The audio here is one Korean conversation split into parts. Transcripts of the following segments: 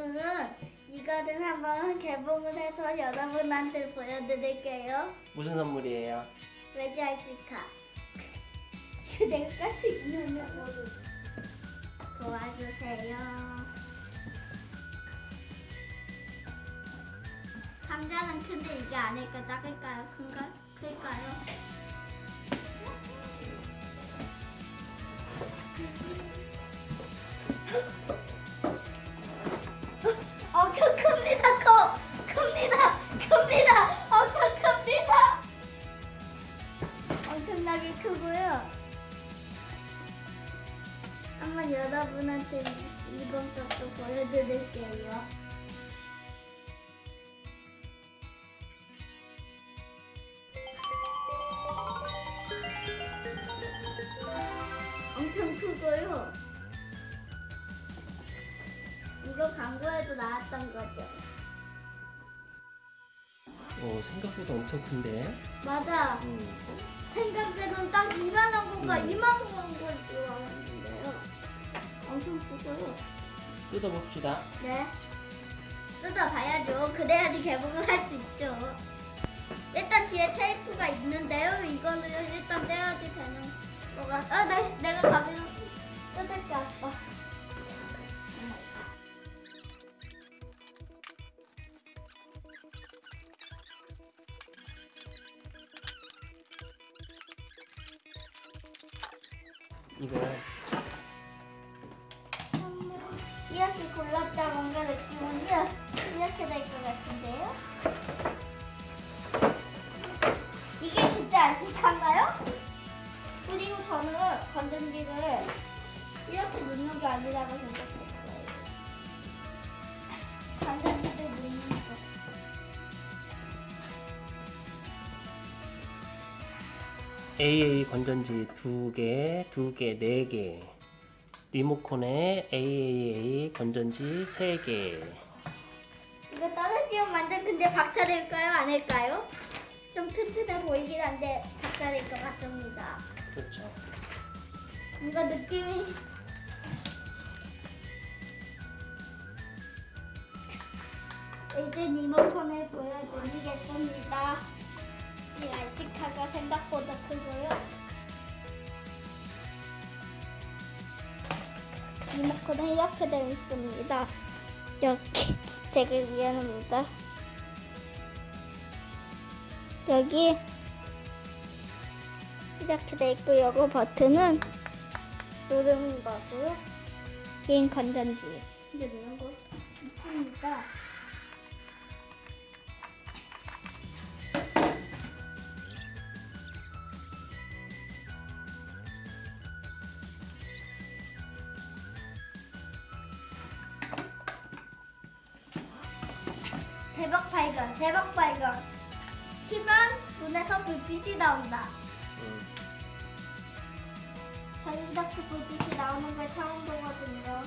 오늘은 이거를 한번 개봉을 해서 여러분한테 보여드릴게요. 무슨 선물이에요? 왜지 아실까? 내가 모르 도와주세요. 감자는 큰데 이게 아닐까 작을까요? 큰가? 클까요? 여러분한테 이번 것도 보여드릴게요. 엄청 크고요. 이거 광고에도 나왔던 거죠. 오, 생각보다 엄청 큰데. 맞아. 음. 생각대로는 딱 이만한 거가 음. 이만한 걸 좋아하는데요. 엄청 크고요. 뜯어봅시다. 네. 뜯어봐야죠. 그래야지 개봉을 할 수 있죠. 일단 뒤에 테이프가 있는데요. 이거는 일단 떼야지 되는 거가. 아, 네. 내가 가비로 뜯을게 아빠. 이거 이렇게 골랐다 뭔가 느낌은요. 이렇게 될 것 같은데요. 이게 진짜 알식한가요? 그리고 저는 건전지를 이렇게 넣는 게 아니라고 생각했어요. 건전지를 넣는 거. AA 건전지 두 개, 두 개, 네 개. 리모컨에 AAA 건전지 세 개. 이거 떨어지면 완전 근데 박살일까요? 아닐까요? 좀 튼튼해 보이긴 한데 박살일 것 같습니다. 그렇죠. 뭔가 느낌이 이제 리모컨을 보여드리겠습니다. 이 알시카가 생각보다 크고요. 리모컨은 이렇게 되어 있습니다. 여기 되게 미안합니다. 여기 이렇게 돼 있고 요거 버튼은 누르는 거고요. 개인 건전지. 이제 누른 거 있습니다. 대박 발견, 대박 발견. 키면 눈에서 불빛이 나온다. 음. 저는 이렇게 불빛이 나오는 걸 처음 보거든요.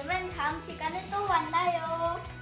그러면 다음 시간에 또 만나요.